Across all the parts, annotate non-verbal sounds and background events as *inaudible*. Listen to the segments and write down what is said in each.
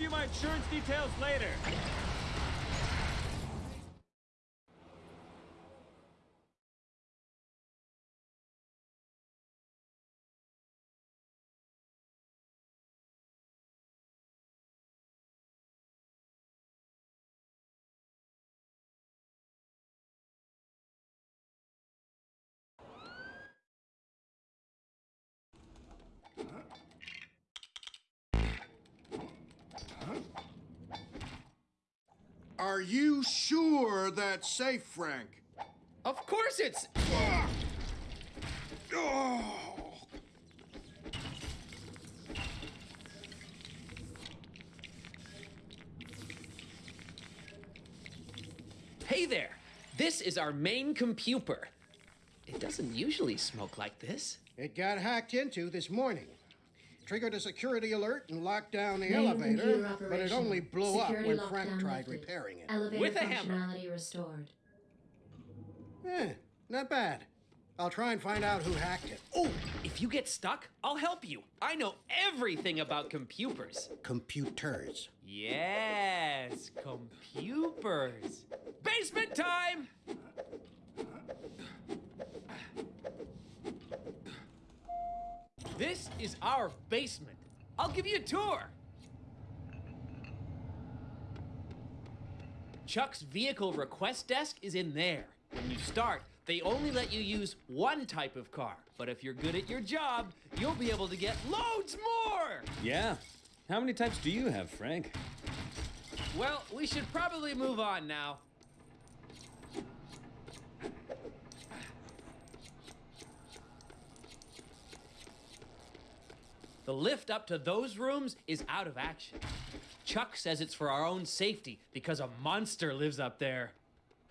give you my insurance details later. Are you sure that's safe, Frank? Of course it's. Oh. Hey there! This is our main computer. It doesn't usually smoke like this. It got hacked into this morning. Triggered a security alert and locked down the Main elevator, but it only blew Security up when Frank tried lifted. repairing it. Elevator With a hammer. restored. Eh, not bad. I'll try and find out who hacked it. Oh, if you get stuck, I'll help you. I know everything about computers. Computers. Yes, computers. Basement time! This is our basement. I'll give you a tour. Chuck's vehicle request desk is in there. When you start, they only let you use one type of car. But if you're good at your job, you'll be able to get loads more. Yeah. How many types do you have, Frank? Well, we should probably move on now. The lift up to those rooms is out of action. Chuck says it's for our own safety because a monster lives up there.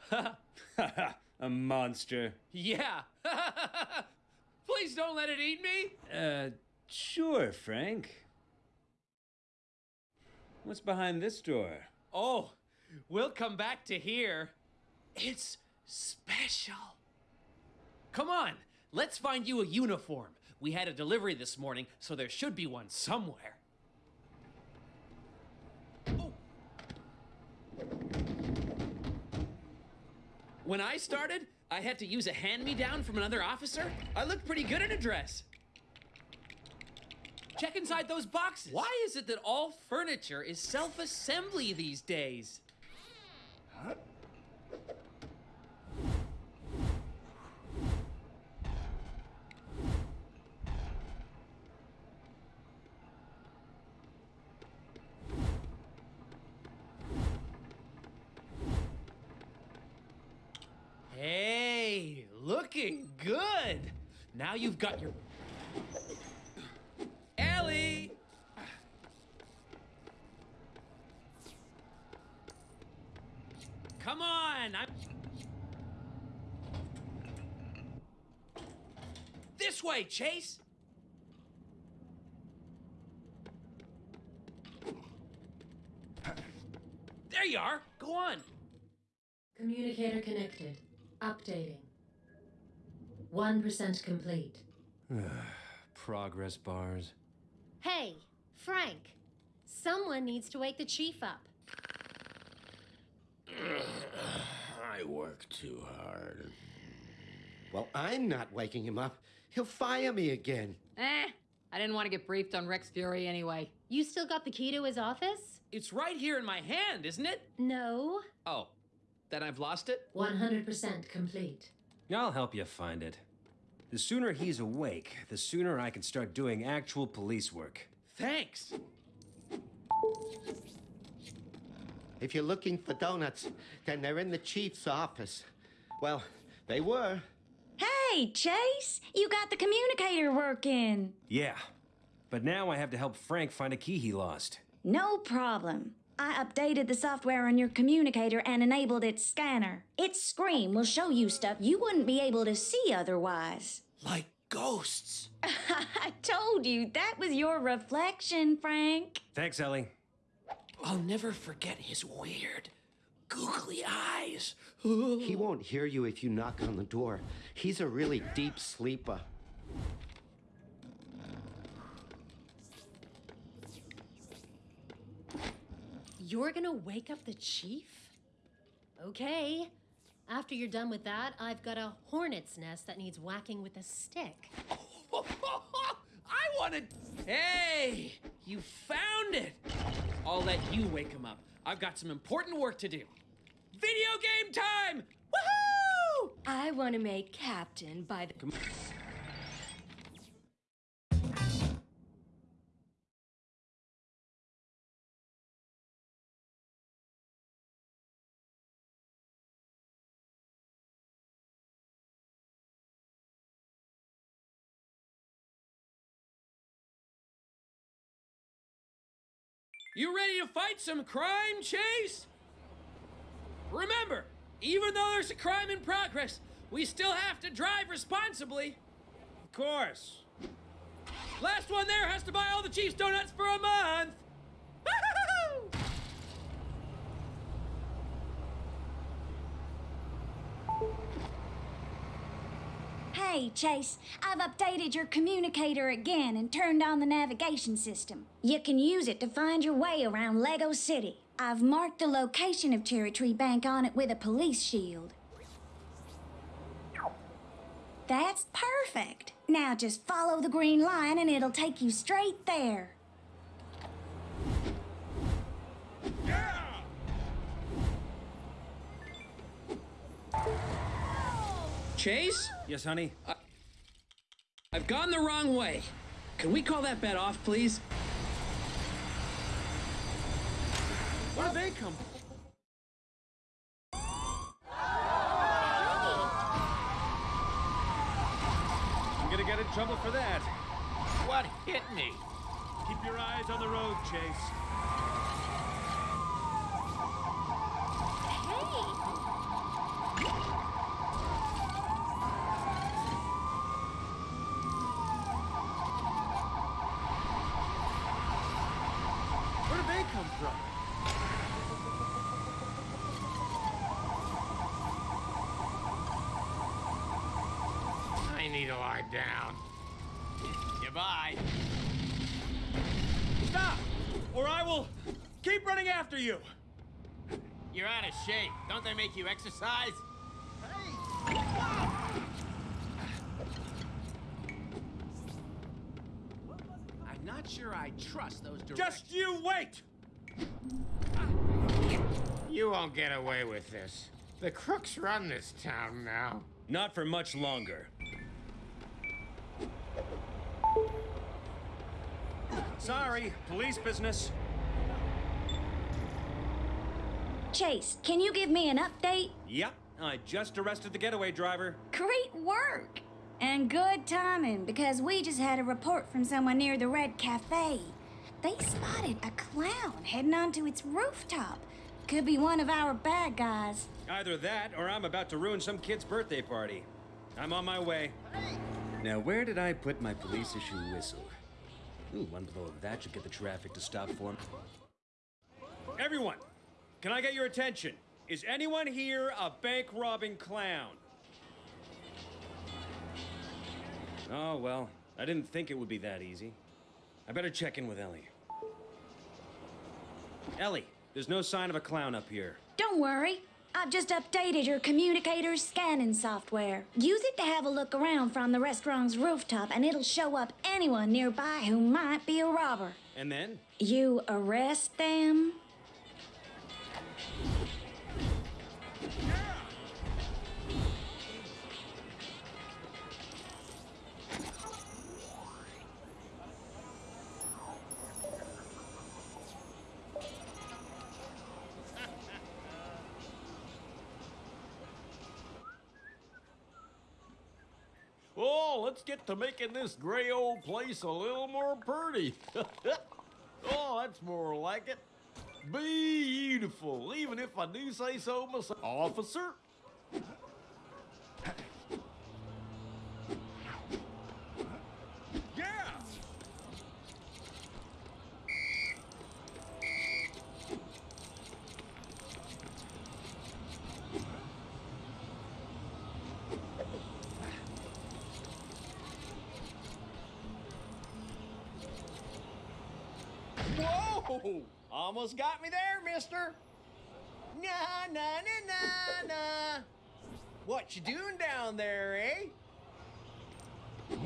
Ha! *laughs* a monster. yeah. *laughs* Please don't let it eat me. Uh, sure, Frank. What's behind this door? Oh, we'll come back to here. It's special. Come on, let's find you a uniform. We had a delivery this morning, so there should be one somewhere. Oh. When I started, I had to use a hand me down from another officer. I looked pretty good in a dress. Check inside those boxes. Why is it that all furniture is self assembly these days? Hey, looking good. Now you've got your. Ellie! Come on! I'm. This way, Chase! There you are! Go on! Communicator connected. Updating. 1% complete. *sighs* Progress bars. Hey, Frank. Someone needs to wake the chief up. *sighs* I work too hard. Well, I'm not waking him up. He'll fire me again. Eh, I didn't want to get briefed on Rex Fury anyway. You still got the key to his office? It's right here in my hand, isn't it? No. Oh, then I've lost it? 100% complete. I'll help you find it. The sooner he's awake, the sooner I can start doing actual police work. Thanks. If you're looking for donuts, then they're in the chief's office. Well, they were. Hey, Chase, you got the communicator working. Yeah, but now I have to help Frank find a key he lost. No problem. I updated the software on your communicator and enabled its scanner. Its screen will show you stuff you wouldn't be able to see otherwise. Like ghosts. *laughs* I told you that was your reflection, Frank. Thanks, Ellie. I'll never forget his weird, googly eyes. He won't hear you if you knock on the door. He's a really deep sleeper. You're gonna wake up the chief? Okay. After you're done with that, I've got a hornet's nest that needs whacking with a stick. *laughs* I wanted. Hey, you found it. I'll let you wake him up. I've got some important work to do. Video game time! Woohoo! I want to make captain by the. You ready to fight some crime, Chase? Remember, even though there's a crime in progress, we still have to drive responsibly. Of course. Last one there has to buy all the Chiefs donuts for a month. *laughs* Hey, Chase, I've updated your communicator again and turned on the navigation system. You can use it to find your way around Lego City. I've marked the location of Cherry Tree Bank on it with a police shield. That's perfect. Now just follow the green line and it'll take you straight there. Chase, Yes, honey? I've gone the wrong way. Can we call that bet off, please? Where do they come from? I'm gonna get in trouble for that. What hit me? Keep your eyes on the road, Chase. Where do they come from? I need to lie down. Goodbye. Stop! Or I will keep running after you! You're out of shape. Don't they make you exercise? I'm not sure I trust those directions. Just you wait! You won't get away with this. The crooks run this town now. Not for much longer. Sorry, police business. Chase, can you give me an update? Yep, I just arrested the getaway driver. Great work! And good timing, because we just had a report from someone near the Red Cafe. They spotted a clown heading onto its rooftop. Could be one of our bad guys. Either that, or I'm about to ruin some kid's birthday party. I'm on my way. Now, where did I put my police issue whistle? Ooh, one blow of that should get the traffic to stop for me. Everyone, can I get your attention? Is anyone here a bank robbing clown? Oh, well, I didn't think it would be that easy. I better check in with Ellie. Ellie, there's no sign of a clown up here. Don't worry. I've just updated your communicator's scanning software. Use it to have a look around from the restaurant's rooftop, and it'll show up anyone nearby who might be a robber. And then? You arrest them, Let's get to making this gray old place a little more pretty. *laughs* oh, that's more like it. Beautiful, even if I do say so myself. Officer? Yeah! Whoa! Almost got me there, mister. Nah, nah, nah, nah, nah. What you doing down there, eh? *laughs*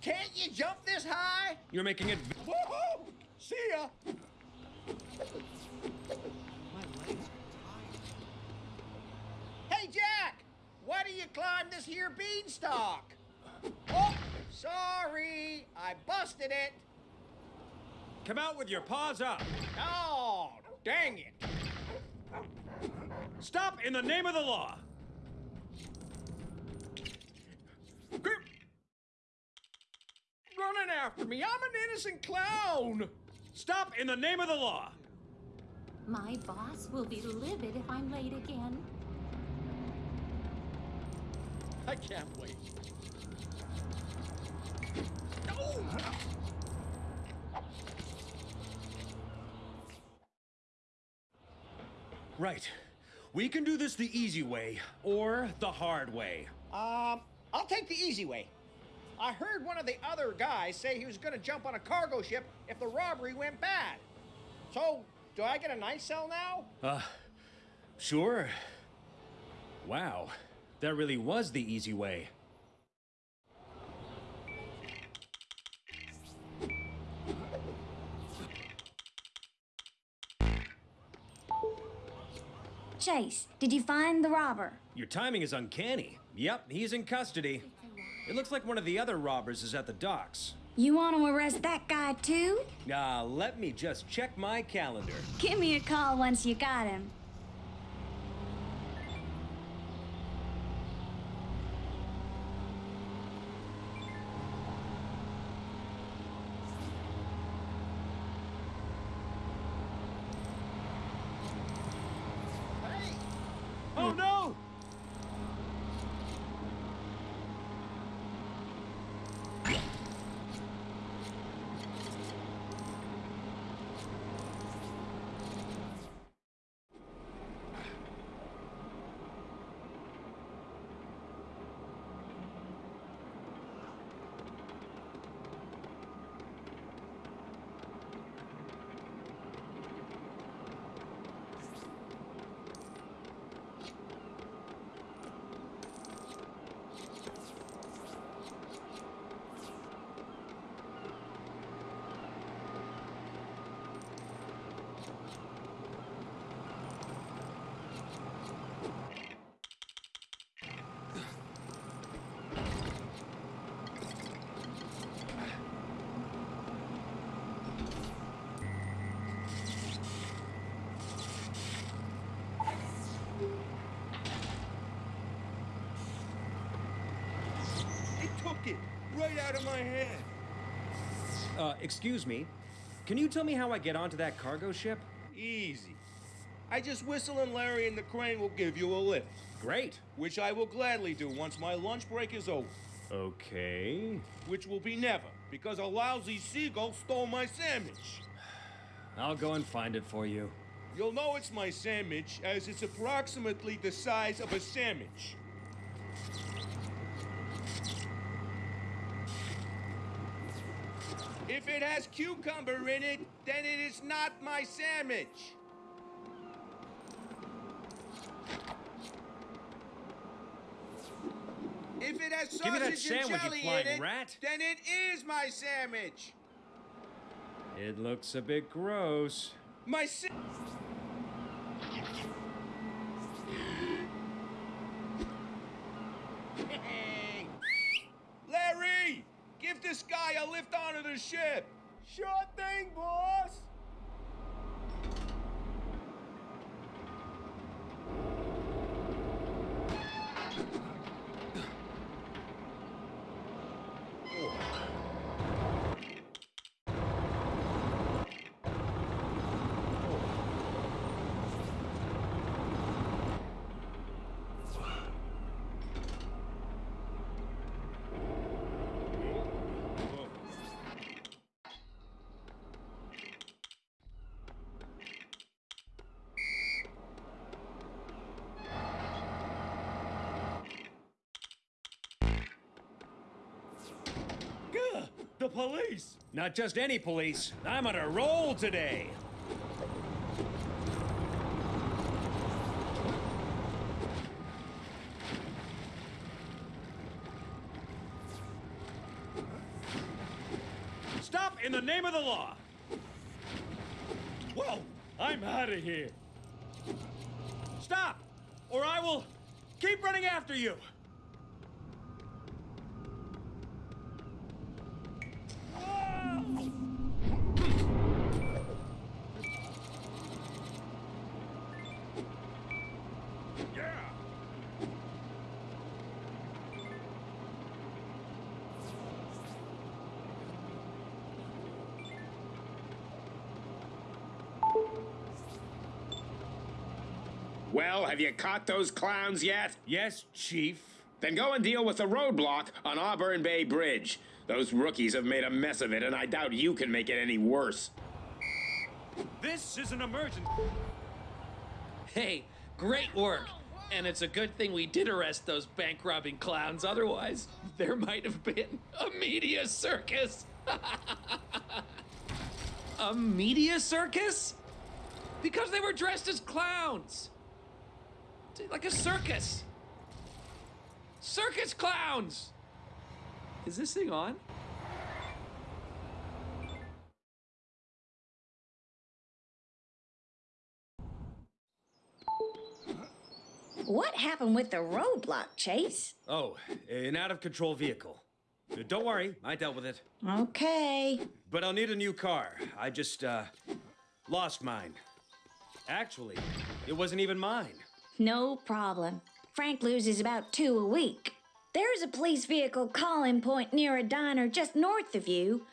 Can't you jump this high? You're making it. Woohoo! See ya! Hey, Jack! Why do you climb this here beanstalk? Sorry. I busted it. Come out with your paws up. Oh, dang it. Stop in the name of the law. Running after me. I'm an innocent clown. Stop in the name of the law. My boss will be livid if I'm late again. I can't wait. Right. We can do this the easy way or the hard way. Um, I'll take the easy way. I heard one of the other guys say he was going to jump on a cargo ship if the robbery went bad. So, do I get a night cell now? Uh, sure. Wow. That really was the easy way. Chase, did you find the robber? Your timing is uncanny. Yep, he's in custody. It looks like one of the other robbers is at the docks. You want to arrest that guy too? Ah, let me just check my calendar. Give me a call once you got him. Oh no! It took it right out of my. Uh, excuse me. Can you tell me how I get onto that cargo ship? Easy. I just whistle and Larry and the crane will give you a lift. Great. Which I will gladly do once my lunch break is over. Okay. Which will be never, because a lousy seagull stole my sandwich. I'll go and find it for you. You'll know it's my sandwich, as it's approximately the size of a sandwich. If it has cucumber in it, then it is not my sandwich. If it has Give me that sausage and jelly in it, rat. then it is my sandwich. It looks a bit gross. My sa- *laughs* Larry, give this guy a lift onto the ship. Sure thing, boss. The police. Not just any police. I'm on a roll today. Stop in the name of the law. Whoa, I'm out of here. Stop, or I will keep running after you. Well, have you caught those clowns yet? Yes, Chief. Then go and deal with the roadblock on Auburn Bay Bridge. Those rookies have made a mess of it, and I doubt you can make it any worse. This is an emergency. Hey, great work. And it's a good thing we did arrest those bank robbing clowns. Otherwise, there might have been a media circus. *laughs* a media circus? Because they were dressed as clowns. Like a circus. Circus clowns! Is this thing on? What happened with the roadblock, Chase? Oh, an out of control vehicle. Uh, Don't worry, I dealt with it. Okay. But I'll need a new car. I just, uh, lost mine. Actually, it wasn't even mine. No problem. Frank loses about two a week. There's a police vehicle call-in point near a diner just north of you.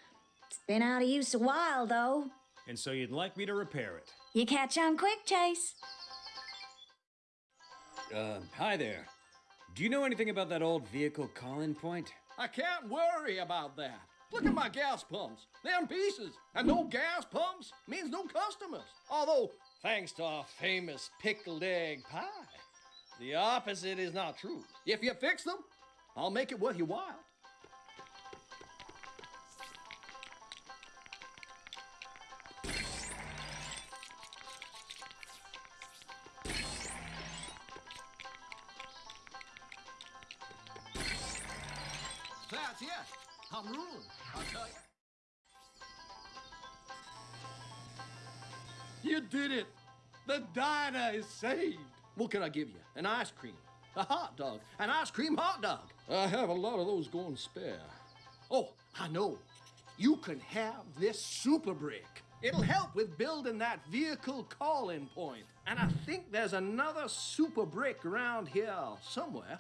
It's been out of use a while, though. And so you'd like me to repair it. You catch on quick, Chase. Uh, hi there. Do you know anything about that old vehicle call-in point? I can't worry about that. Look at my gas pumps. They're in pieces. And no gas pumps means no customers. Although, thanks to our famous pickled egg pie, the opposite is not true. If you fix them, I'll make it worth your while. That's it. I'm ruined, I'll tell you. Did it. The diner is saved. What can I give you? An ice cream, a hot dog, an ice cream hot dog. I have a lot of those going spare. Oh, I know. You can have this super brick. It'll help with building that vehicle call-in point. And I think there's another super brick around here somewhere.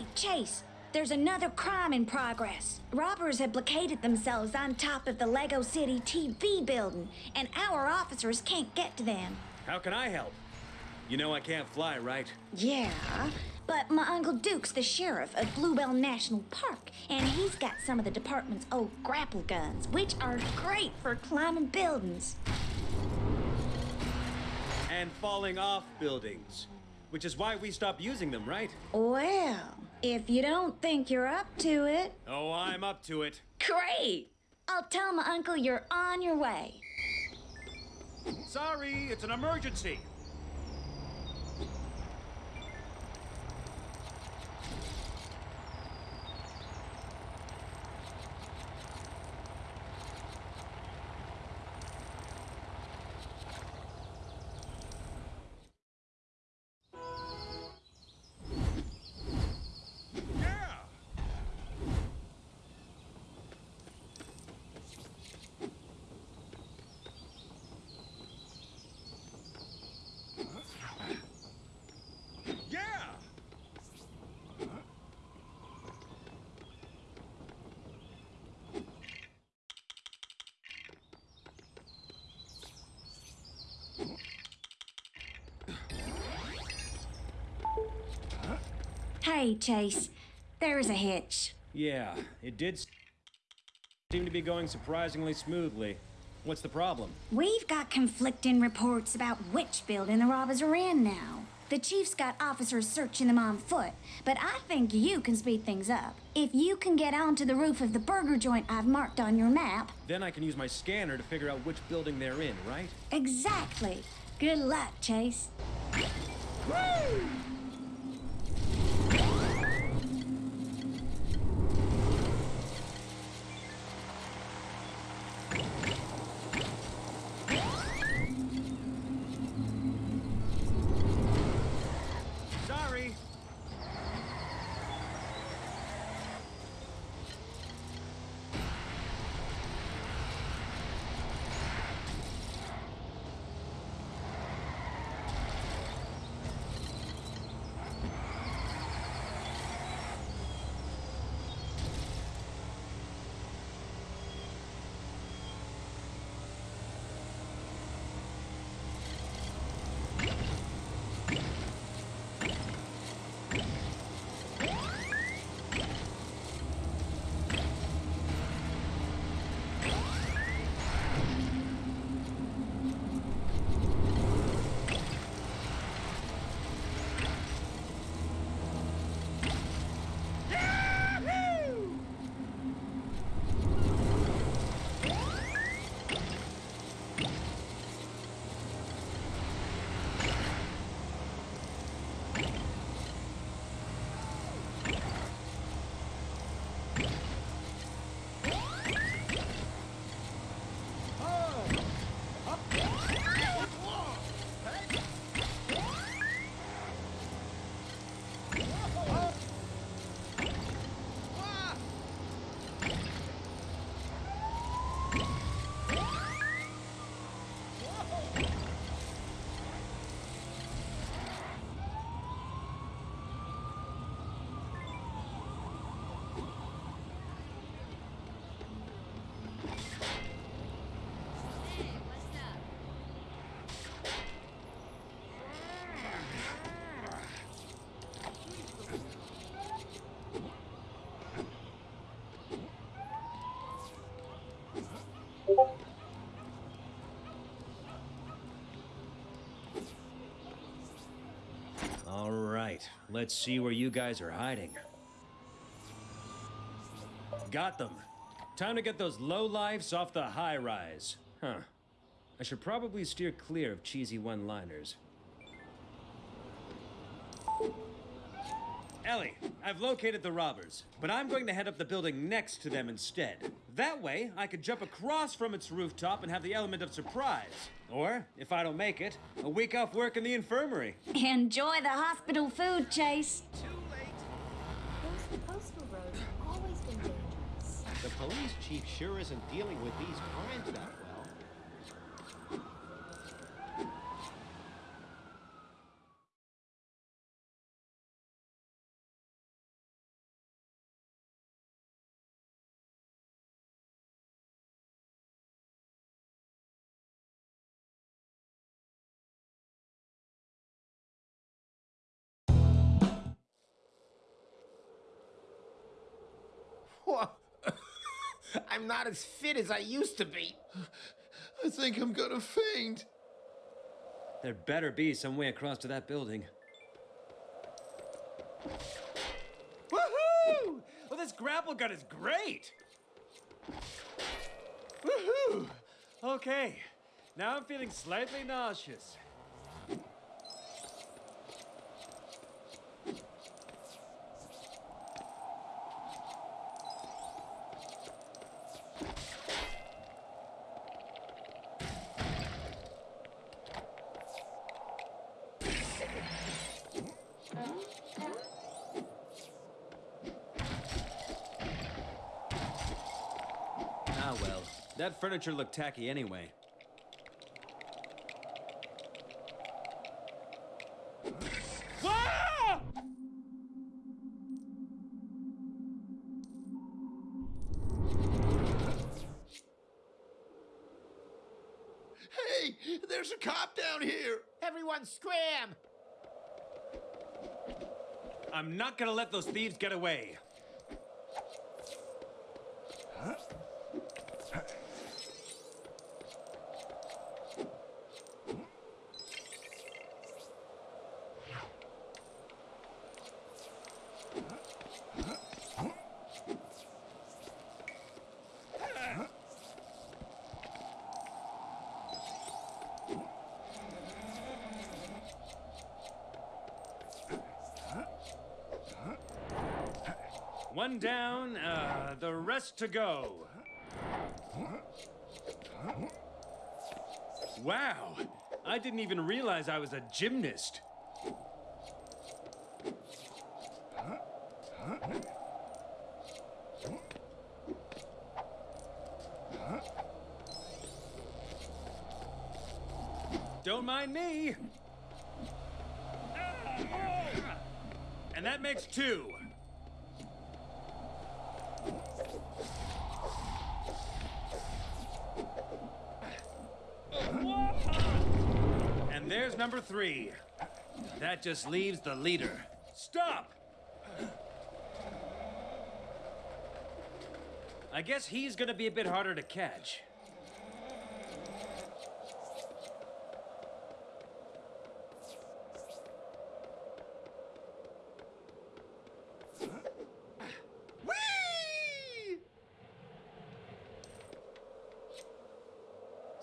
Hey, Chase, there's another crime in progress. Robbers have blockaded themselves on top of the Lego City TV building, and our officers can't get to them. How can I help? You know I can't fly, right? Yeah, but my Uncle Duke's the sheriff of Bluebell National Park, and he's got some of the department's old grapple guns, which are great for climbing buildings. And falling off buildings. which is why we stopped using them, right? Well, if you don't think you're up to it, Oh, I'm up to it. great! I'll tell my uncle you're on your way. Sorry, it's an emergency. Yeah! Hey, Chase, there's a hitch. Yeah, it did seem to be going surprisingly smoothly. What's the problem? We've got conflicting reports about which building the robbers are in now. The chief's got officers searching them on foot, but I think you can speed things up. If you can get onto the roof of the burger joint I've marked on your map, Then I can use my scanner to figure out which building they're in, right? exactly. Good luck, Chase. Sorry. Let's see where you guys are hiding. Got them. Time to get those low lifes off the high rise. Huh. I should probably steer clear of cheesy one liners. Ellie, I've located the robbers, but I'm going to head up the building next to them instead. That way, I could jump across from its rooftop and have the element of surprise. Or, if I don't make it, a week off work in the infirmary. Enjoy the hospital food, Chase. Too late. Those coastal roads have always been dangerous. The police chief sure isn't dealing with these crimes that well. I'm not as fit as I used to be. I think I'm gonna faint. There better be some way across to that building. Woohoo! Well, this grapple gun is great! Woohoo! Okay, now I'm feeling slightly nauseous. Furniture looked tacky anyway. Hey, there's a cop down here. Everyone scram! I'm not gonna let those thieves get away. One down, uh, the rest to go. Wow, I didn't even realize I was a gymnast. Don't mind me. And that makes two. And there's number three. That just leaves the leader. Stop! I guess he's gonna be a bit harder to catch.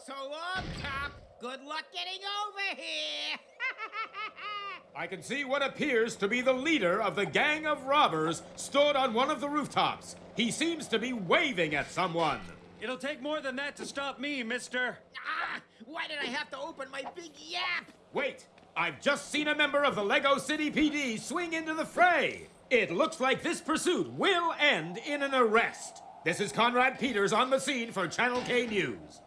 So uh, long, cop. Good luck getting over. *laughs* I can see what appears to be the leader of the gang of robbers stood on one of the rooftops. He seems to be waving at someone. It'll take more than that to stop me, mister. ah, why did I have to open my big yap? Wait, I've just seen a member of the Lego City PD swing into the fray. It looks like this pursuit will end in an arrest. This is Conrad Peters on the scene for Channel K News.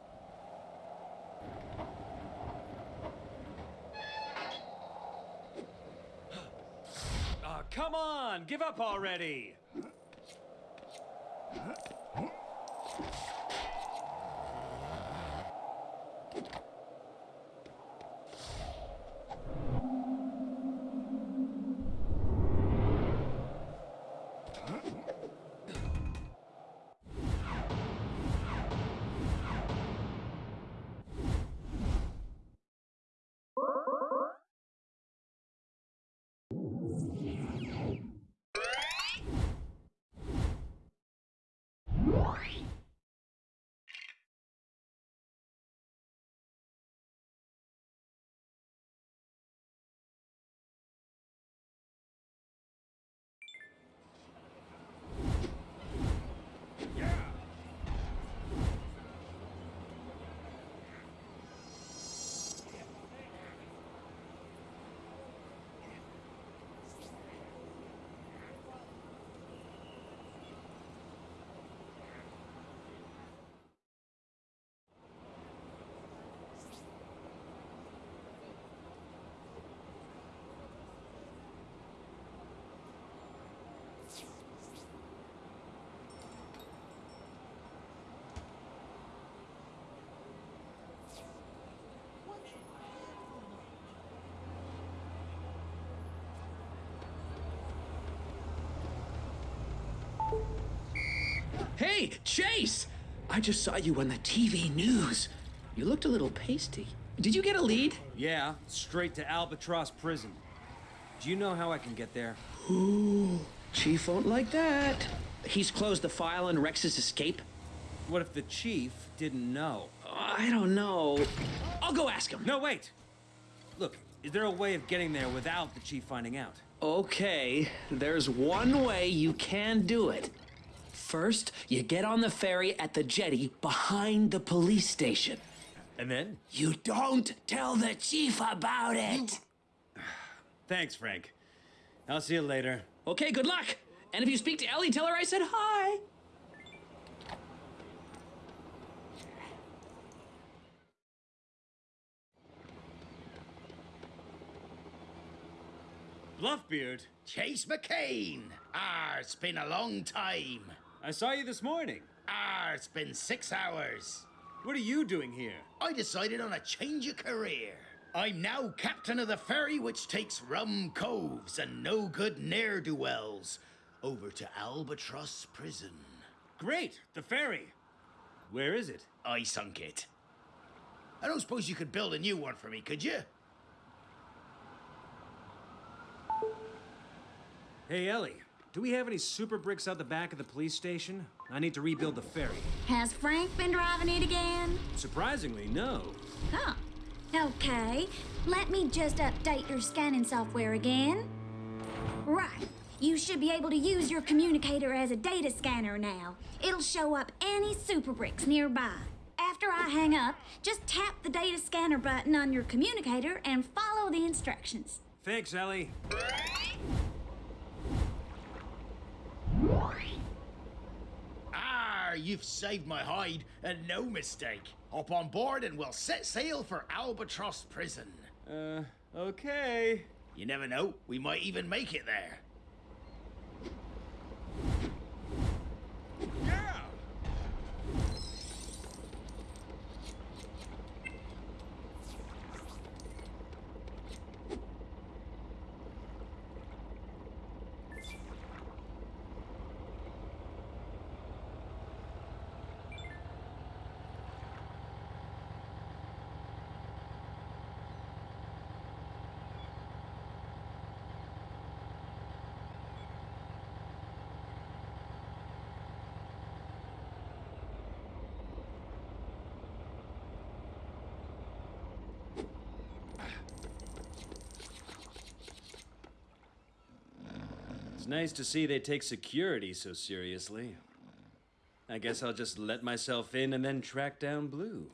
Oh, come on, give up already. Hey, Chase! I just saw you on the TV news. You looked a little pasty. Did you get a lead? Yeah, straight to Albatross Prison. Do you know how I can get there? Ooh, Chief won't like that. he's closed the file on Rex's escape? What if the chief didn't know? I don't know. I'll go ask him. No, wait! Look, is there a way of getting there without the chief finding out? Okay, there's one way you can do it. First, you get on the ferry at the jetty behind the police station. And then? You don't tell the chief about it. Thanks, Frank. I'll see you later. Okay, good luck. And if you speak to Ellie, tell her I said hi. Bluffbeard, Chase McCain. Ah, it's been a long time. I saw you this morning. Ah, it's been six hours. What are you doing here? I decided on a change of career. I'm now captain of the ferry which takes rum coves and no good ne'er do wells over to Albatross Prison. Great, the ferry. Where is it? I sunk it. I don't suppose you could build a new one for me, could you? Hey, Ellie, do we have any super bricks out the back of the police station? I need to rebuild the ferry. Has Frank been driving it again? Surprisingly, no. Huh. Okay, let me just update your scanning software again. Right. You should be able to use your communicator as a data scanner now. It'll show up any super bricks nearby. After I hang up, just tap the data scanner button on your communicator and follow the instructions. Thanks, Ellie. Ah, you've saved my hide, and no mistake. Hop on board and we'll set sail for Albatross Prison. Uh, okay. You never know, we might even make it there. Yeah! It's nice to see they take security so seriously. I guess I'll just let myself in and then track down Blue.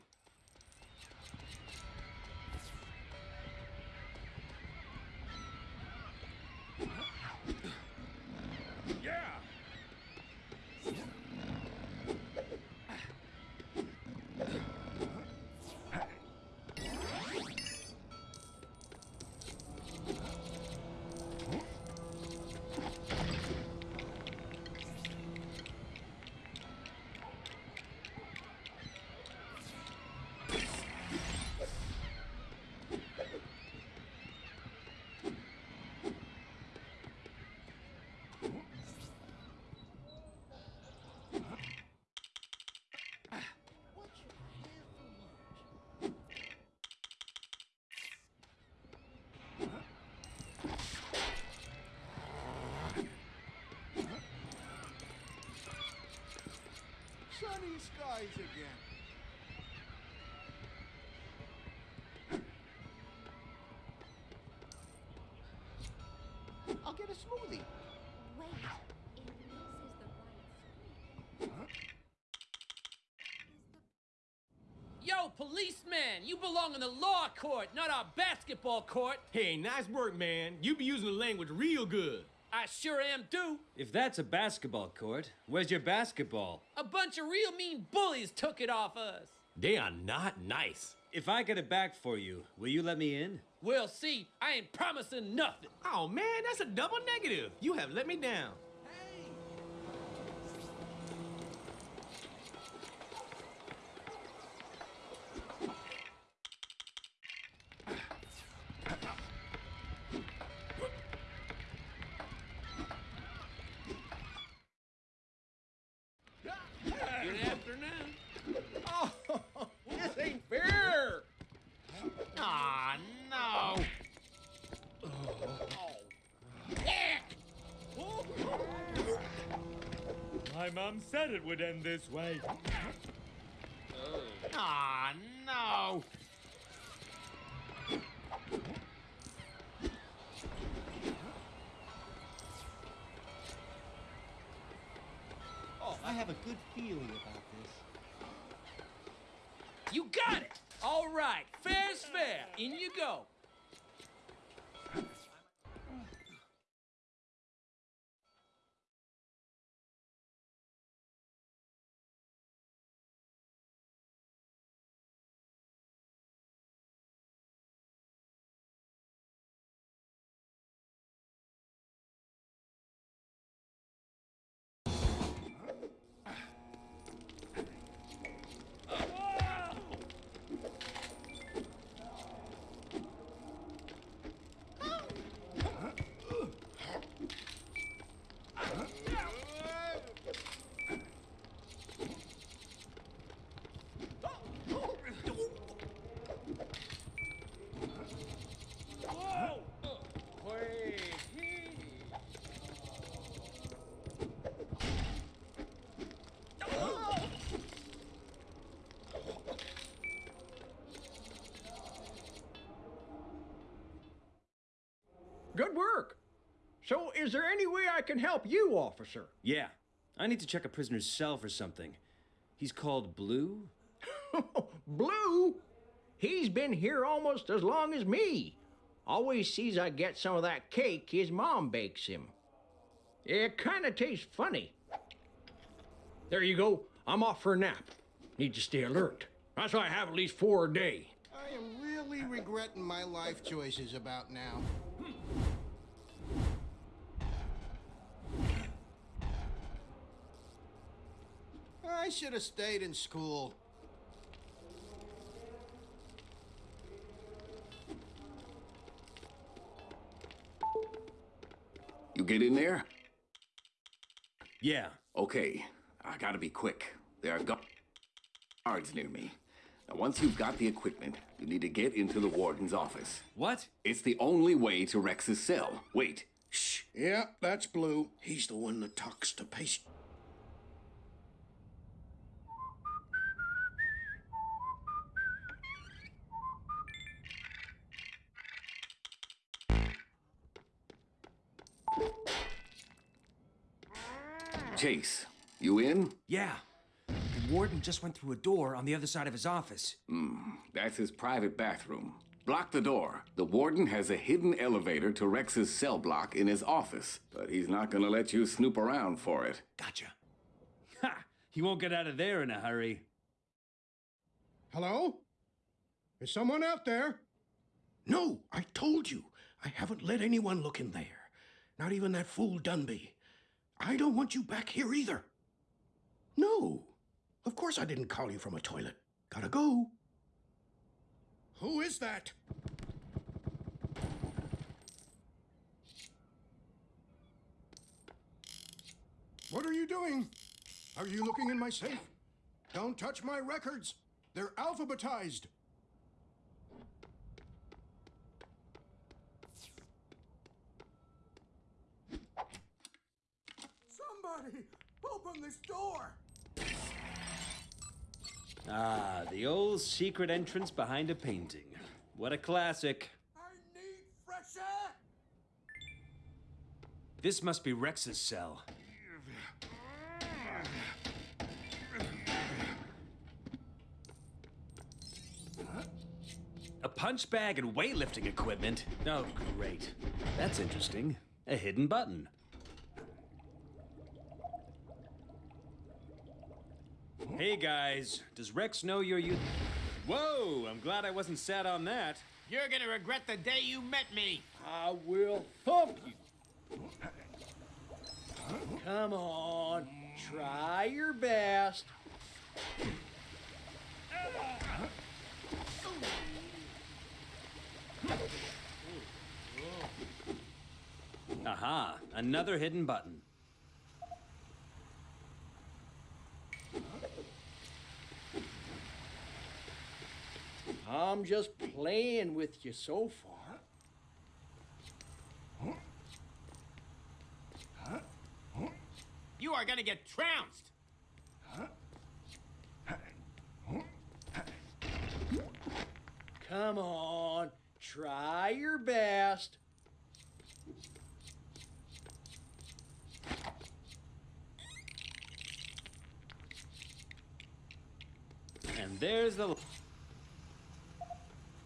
Sunny skies again. I'll get a smoothie. Wait, if this is the right Yo, policeman, you belong in the law court, not our basketball court. Hey, nice work, man. You be using the language real good. I sure am do. If that's a basketball court, where's your basketball? A bunch of real mean bullies took it off us. They are not nice. If I get it back for you, will you let me in? We'll see. I ain't promising nothing. Oh man, that's a double negative. You have let me down. Said it would end this way. Good work. So, is there any way I can help you, officer? Yeah. I need to check a prisoner's cell for something. He's called Blue? *laughs* Blue? He's been here almost as long as me. Always sees I get some of that cake his mom bakes him. It kinda tastes funny. There you go. I'm off for a nap. Need to stay alert. That's why I have at least four a day. I am really regretting my life choices about now. I should have stayed in school. You get in there? Yeah. Okay, I gotta be quick. There are gu- guards near me. Now, once you've got the equipment, you need to get into the warden's office. What? It's the only way to Rex's cell. Wait. Shh. Yeah, that's Blue. He's the one that talks to patients. Chase, you in? Yeah. The warden just went through a door on the other side of his office. Hmm, that's his private bathroom. Block the door. The warden has a hidden elevator to Rex's cell block in his office, but he's not gonna let you snoop around for it. Gotcha. Ha! He won't get out of there in a hurry. Hello? Is someone out there? No, I told you. I haven't let anyone look in there. Not even that fool Dunby. I don't want you back here either. No. Of course I didn't call you from a toilet. Gotta go. Who is that? What are you doing? Are you looking in my safe? Don't touch my records. They're alphabetized. Somebody, open this door. Ah, the old secret entrance behind a painting. What a classic. Fresh air. This must be Rex's cell. A punch bag and weightlifting equipment? Oh, great. That's interesting. A hidden button. Hey guys, does Rex know you're you? Whoa, I'm glad I wasn't sat on that. You're gonna regret the day you met me. I will thump you. Come on, try your best. Aha, another hidden button. I'm just playing with you so far. You You are gonna get trounced. Come on, try your best. And there's the.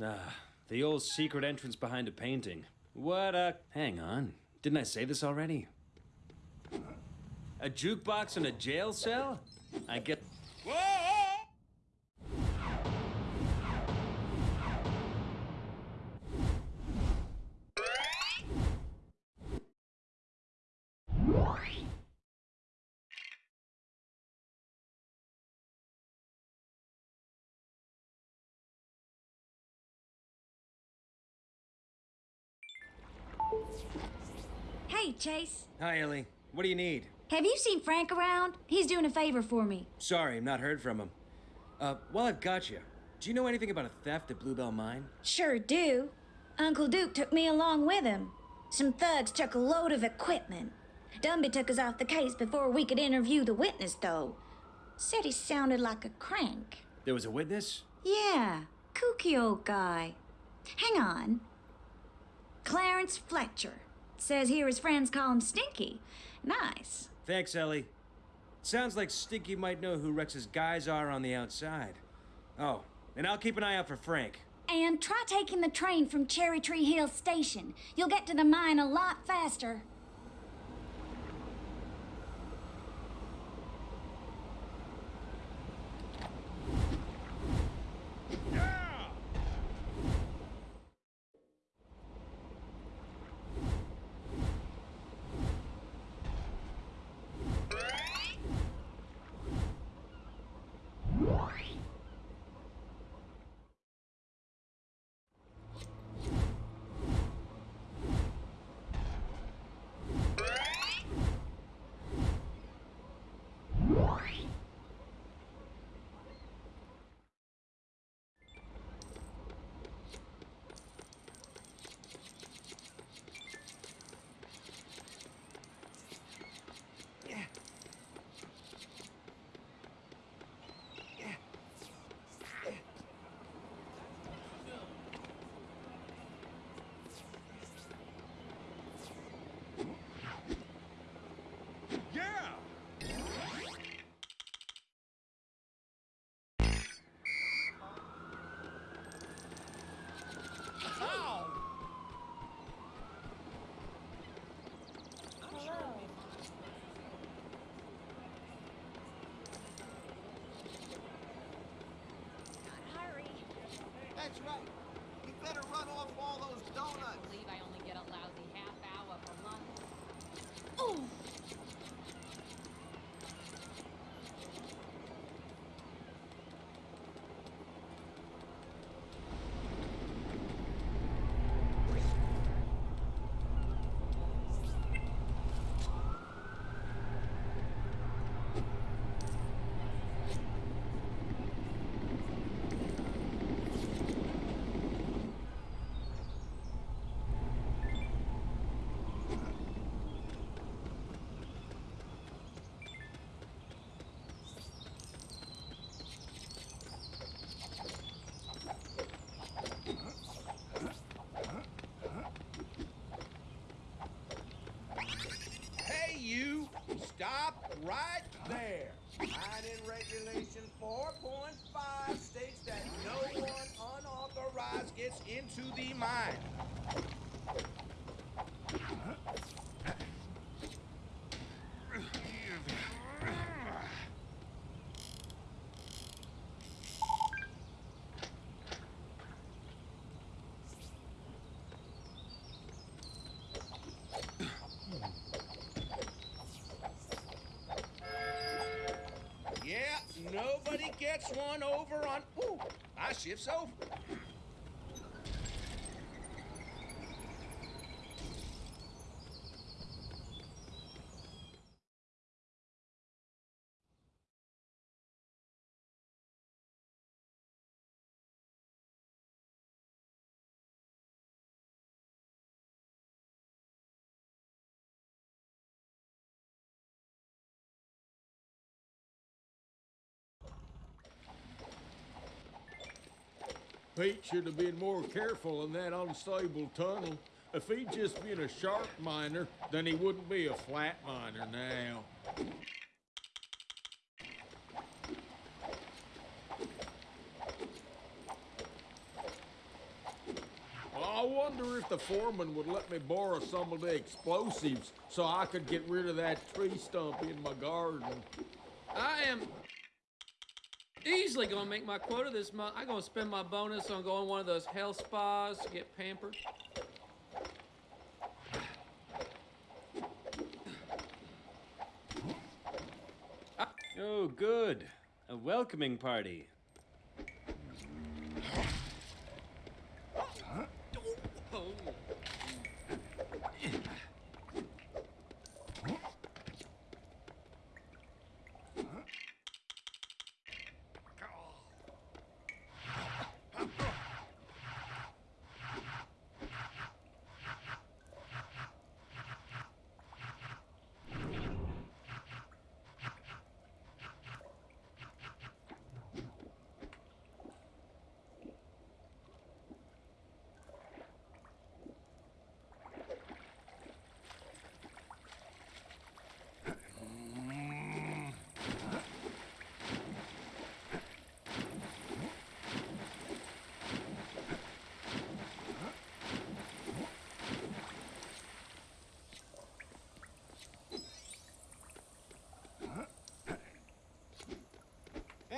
Ah, the old secret entrance behind a painting. What a. Hang on. Didn't I say this already? A jukebox in a jail cell? I get. Hey, Chase. Hi, Ellie. What do you need? Have you seen Frank around? He's doing a favor for me. Sorry, I've not heard from him. Uh, while I've got you, do you know anything about a theft at Bluebell Mine? Sure do. Uncle Duke took me along with him. Some thugs took a load of equipment. Dunby took us off the case before we could interview the witness, though. Said he sounded like a crank. There was a witness? Yeah, kooky old guy. Hang on. Clarence Fletcher. Says here his friends call him Stinky. Nice. Thanks, Ellie. Sounds like Stinky might know who Rex's guys are on the outside. Oh, and I'll keep an eye out for Frank. And try taking the train from Cherry Tree Hill Station. You'll get to the mine a lot faster. That's right. You better run off all those donuts. I believe I only get a lousy half hour per month. Oh! Hey, you! Stop right there. Mining regulation 4.5 states that no one unauthorized gets into the mine. Yeah, one over on. Ooh, my shift's over. Pete should have been more careful in that unstable tunnel. If he'd just been a sharp miner, then he wouldn't be a flat miner now. I wonder if the foreman would let me borrow some of the explosives so I could get rid of that tree stump in my garden. I am easily gonna make my quota this month. I'm gonna spend my bonus on going to one of those health spas to get pampered. Oh, good. A welcoming party. Oh.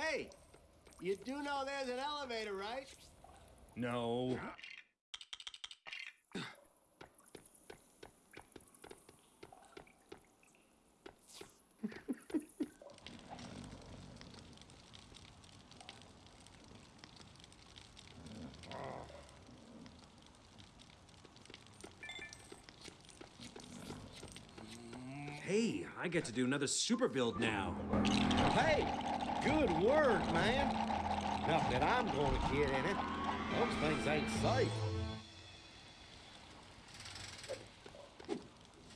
Hey, you do know there's an elevator, right? No. Hey, I get to do another super build now. Hey, good work, man. Not that I'm going to get in it. Those things ain't safe.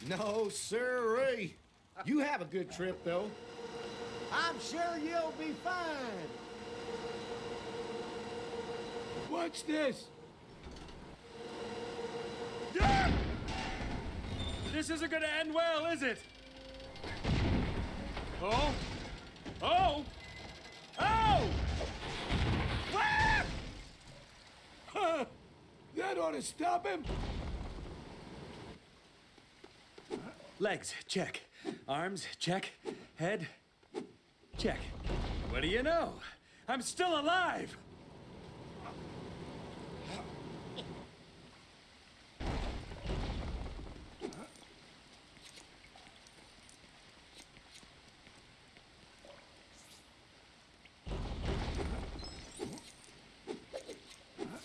No, sirree. You have a good trip, though. I'm sure you'll be fine. Watch this? This isn't gonna end well, is it? Oh? Oh! Ah! Huh. To stop him. Legs, check. Arms, check. Head, check. What do you know? I'm still alive!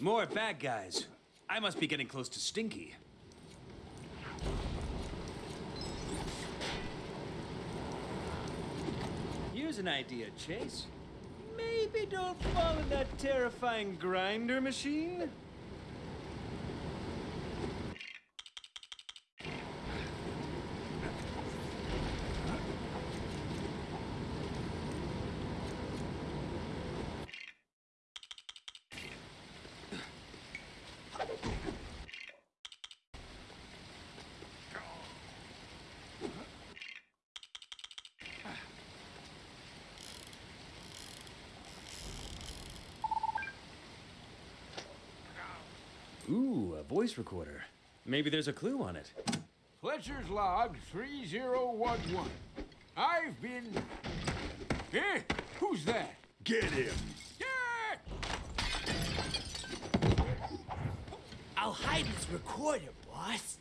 More bad guys. I must be getting close to Stinky. Here's an idea, Chase. Maybe don't fall in that terrifying grinder machine? Ooh, a voice recorder. Maybe there's a clue on it. Fletcher's log 3011. I've been. Eh? Who's that? Get him. I'll hide his recorder, boss.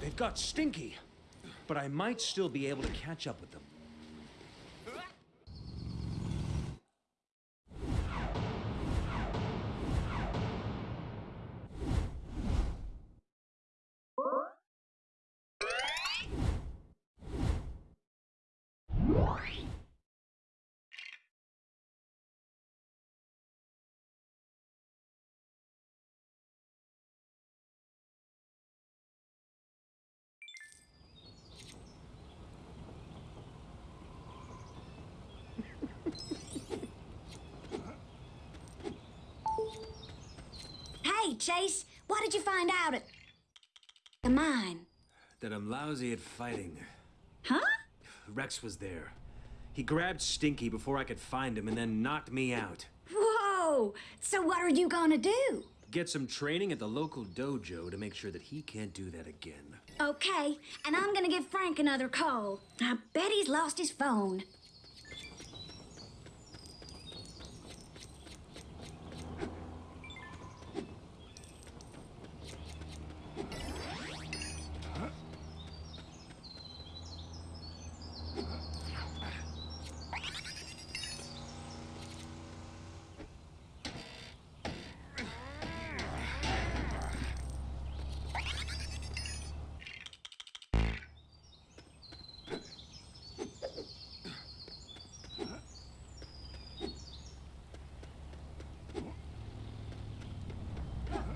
They've got Stinky, but I might still be able to catch up with them. That I'm lousy at fighting. Huh? Rex was there. He grabbed Stinky before I could find him and then knocked me out. Whoa! So what are you gonna do? Get some training at the local dojo to make sure that he can't do that again. Okay, and I'm gonna give Frank another call. I bet he's lost his phone.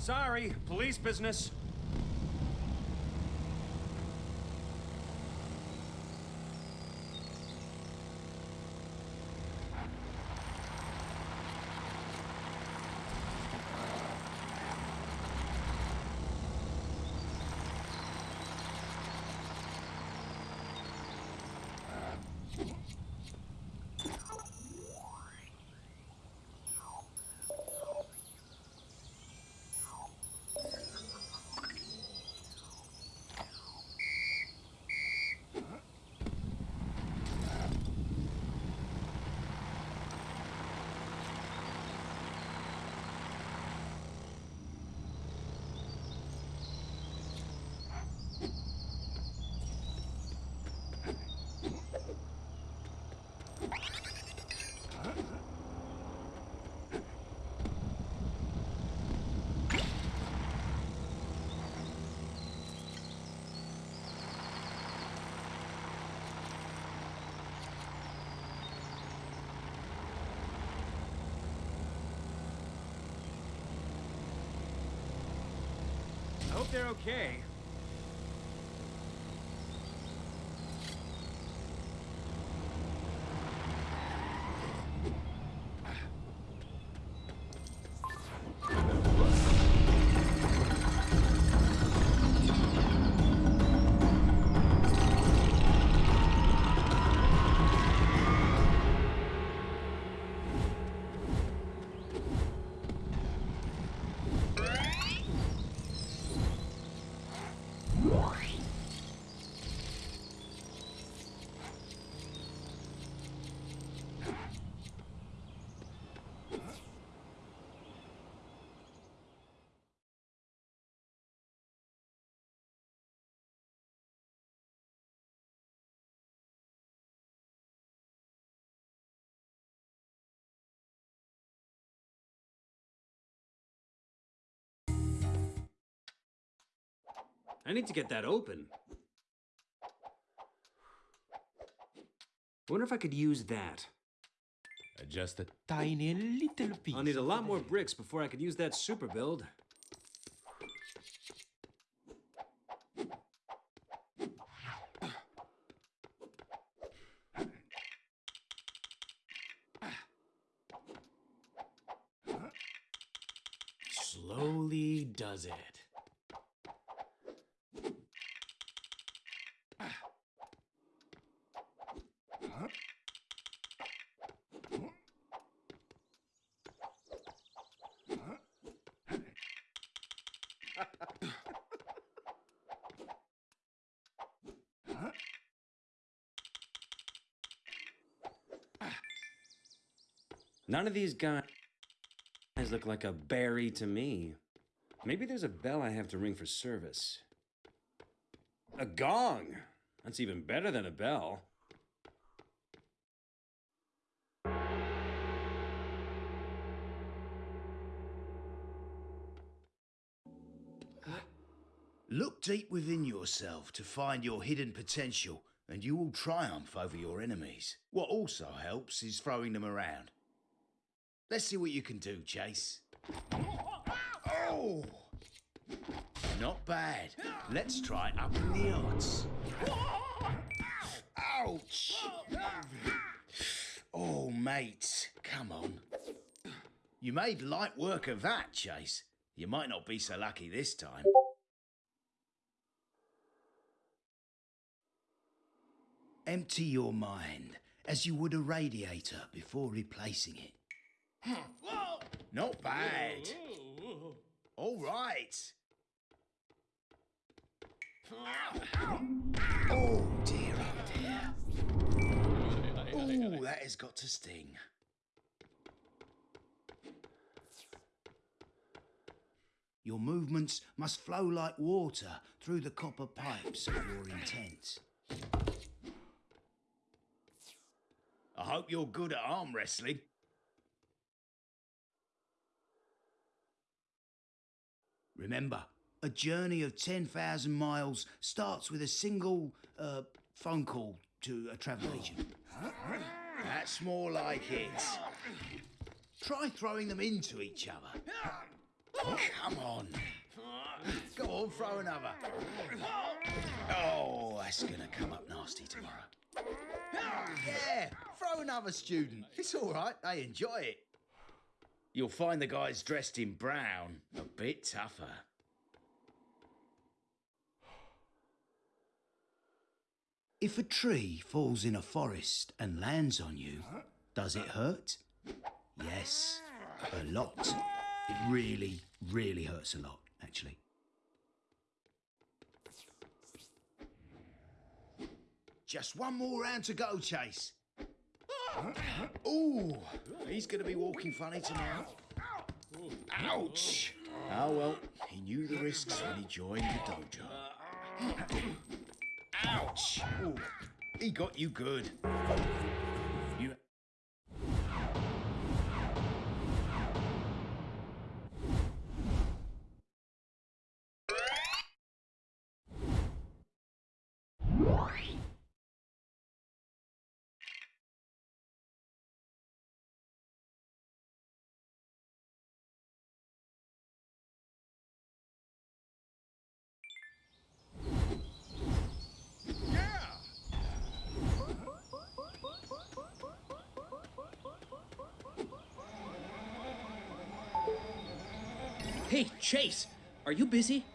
Sorry, police business. They're okay. I need to get that open. I Wonder if I could use that. Just a tiny little piece. I'll need a lot more bricks before I could use that super build. Slowly does it. None of these guys look like a berry to me. Maybe there's a bell I have to ring for service. A gong! That's even better than a bell. Look deep within yourself to find your hidden potential, and you will triumph over your enemies. What also helps is throwing them around. Let's see what you can do, Chase. Oh! Not bad. Let's try upping the odds. Ouch! Oh, mate, come on. You made light work of that, Chase. You might not be so lucky this time. Empty your mind as you would a radiator before replacing it. Not bad. All right. Oh dear, oh dear. Oh, that has got to sting. Your movements must flow like water through the copper pipes of your intent. I hope you're good at arm wrestling. Remember, a journey of 10,000 miles starts with a single uh, phone call to a travel agent. That's more like it. Try throwing them into each other. Come on. Go on, throw another. Oh, that's gonna come up nasty tomorrow. Yeah, throw another student. It's all right, they enjoy it. You'll find the guys dressed in brown a bit tougher. If a tree falls in a forest and lands on you, does it hurt? Yes, a lot. It really, really hurts a lot, actually. Just one more round to go, Chase. Ooh, he's going to be walking funny tonight. Ouch! Oh well, he knew the risks when he joined the dojo. Ouch! Ooh, he got you good. Chase, are you busy?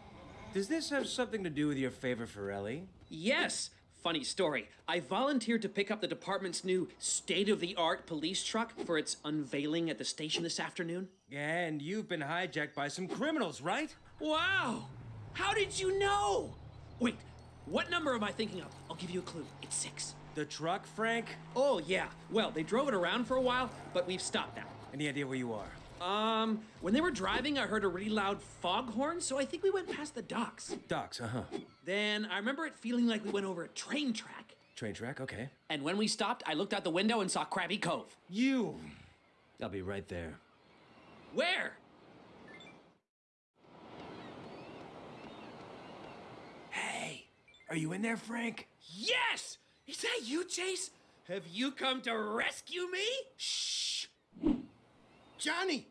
Does this have something to do with your favor for Ellie? Yes. Funny story. I volunteered to pick up the department's new state of the art police truck for its unveiling at the station this afternoon. And you've been hijacked by some criminals, right? Wow! How did you know? Wait, what number am I thinking of? I'll give you a clue. It's six. The truck, Frank? Oh, yeah. Well, they drove it around for a while, but we've stopped now. Any idea where you are? Um, when they were driving, I heard a really loud foghorn, so I think we went past the docks. Docks, uh huh. Then I remember it feeling like we went over a train track. Train track, okay. And when we stopped, I looked out the window and saw Krabby Cove. You! I'll be right there. Where? Hey, are you in there, Frank? Yes! Is that you, Chase? Have you come to rescue me? Shh! Johnny,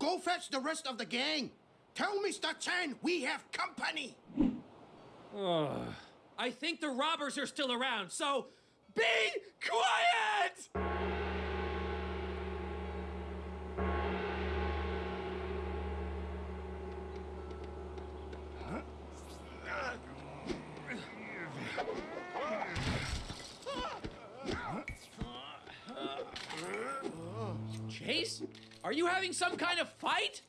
go fetch the rest of the gang. Tell Mr. Chen we have company. Oh. I think the robbers are still around, so be quiet! Are you having some kind of fight?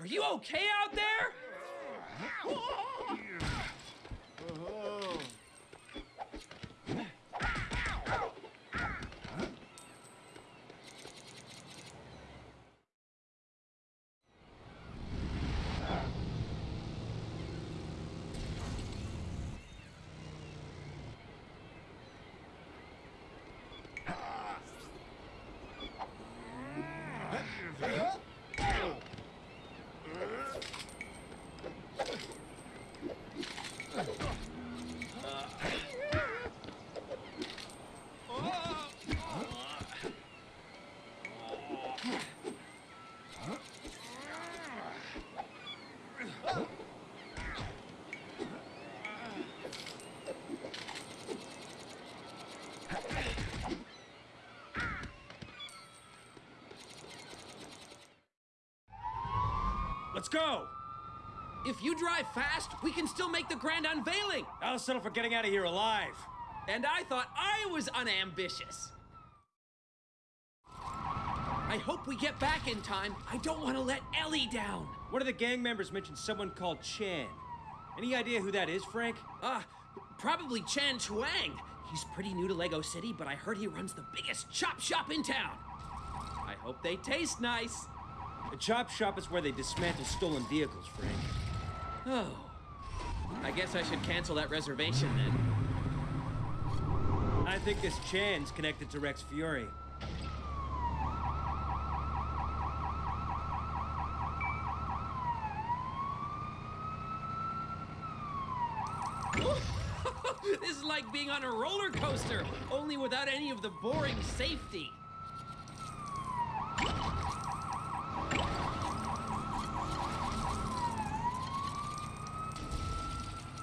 Are you okay out there? Go! If you drive fast, we can still make the grand unveiling. I'll settle for getting out of here alive. And I thought I was unambitious. I hope we get back in time. I don't want to let Ellie down. One of the gang members mentioned someone called Chan. Any idea who that is, Frank? Ah, uh, probably Chan Chuang. He's pretty new to Lego City, but I heard he runs the biggest chop shop in town. I hope they taste nice. A chop shop is where they dismantle stolen vehicles, Frank. Oh. I guess I should cancel that reservation then. I think this Chan's connected to Rex Fury. *laughs* this is like being on a roller coaster, only without any of the boring safety.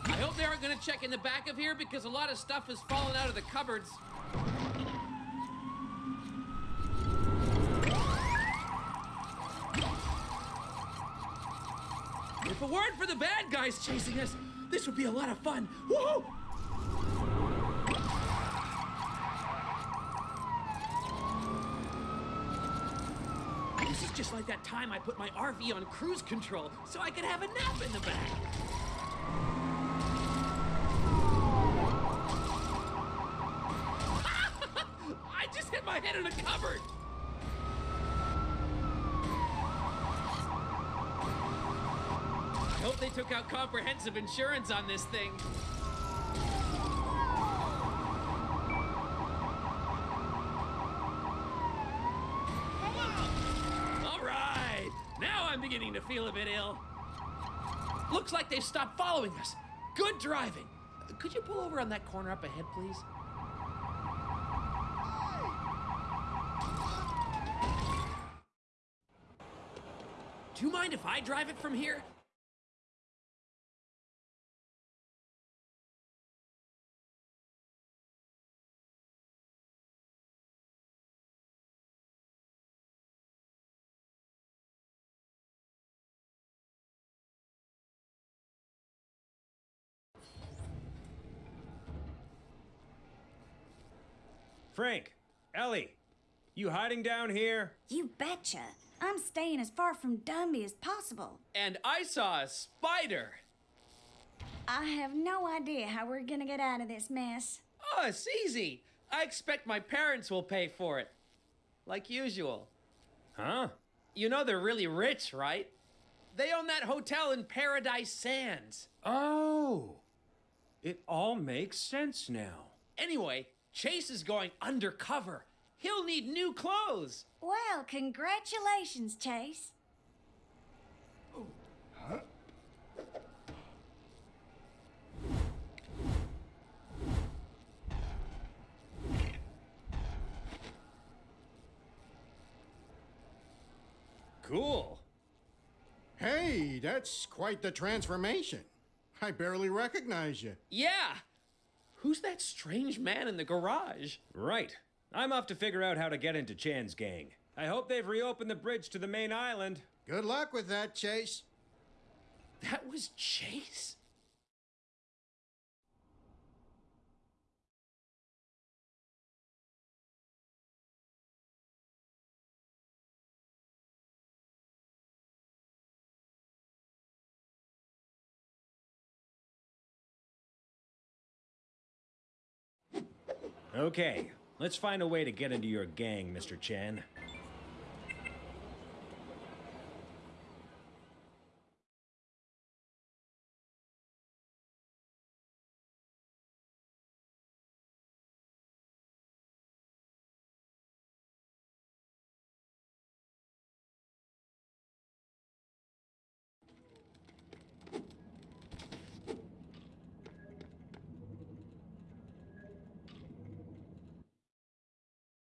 I hope they aren't going to check in the back of here because a lot of stuff has fallen out of the cupboards. If it weren't for the bad guys chasing us, this would be a lot of fun. Woohoo! This is just like that time I put my RV on cruise control so I could have a nap in the back. I head in a cupboard. I hope they took out comprehensive insurance on this thing. All right, now I'm beginning to feel a bit ill. Looks like they've stopped following us. Good driving. Could you pull over on that corner up ahead, please? Mind if I drive it from here? Frank, Ellie, you hiding down here? You betcha. I'm staying as far from Dunby as possible. And I saw a spider. I have no idea how we're gonna get out of this mess. Oh, it's easy. I expect my parents will pay for it. Like usual. Huh? You know they're really rich, right? They own that hotel in Paradise Sands. Oh. It all makes sense now. Anyway, Chase is going undercover. He'll need new clothes. Well, congratulations, Chase. Huh? Cool. Hey, that's quite the transformation. I barely recognize you. Yeah. Who's that strange man in the garage? Right. I'm off to figure out how to get into Chan's gang. I hope they've reopened the bridge to the main island. Good luck with that, Chase. That was Chase? Okay, let's find a way to get into your gang, Mr. Chan.